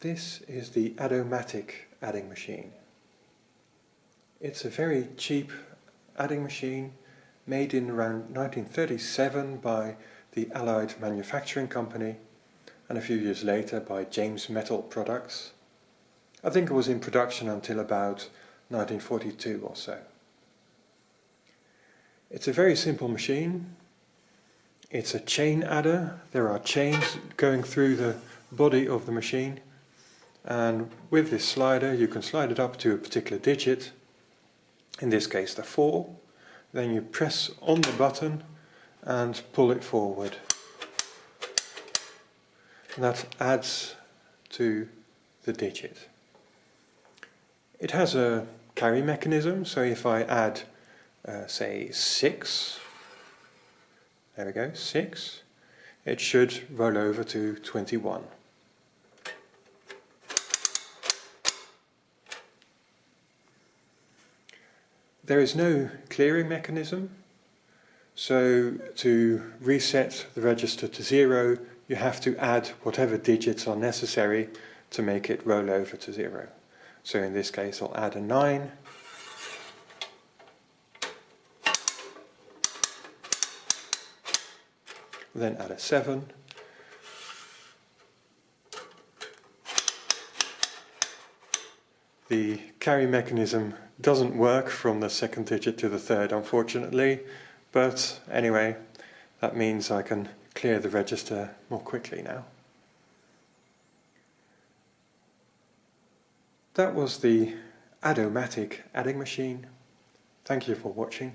This is the Adomatic adding machine. It's a very cheap adding machine made in around 1937 by the Allied Manufacturing Company and a few years later by James Metal Products. I think it was in production until about 1942 or so. It's a very simple machine. It's a chain adder. There are chains going through the body of the machine and with this slider you can slide it up to a particular digit in this case the 4 then you press on the button and pull it forward. And that adds to the digit. It has a carry mechanism so if I add uh, say 6 there we go 6 it should roll over to 21 There is no clearing mechanism, so to reset the register to zero you have to add whatever digits are necessary to make it roll over to zero. So in this case I'll add a 9 then add a 7 The carry mechanism doesn't work from the second digit to the third unfortunately, but anyway, that means I can clear the register more quickly now. That was the Adomatic adding machine. Thank you for watching.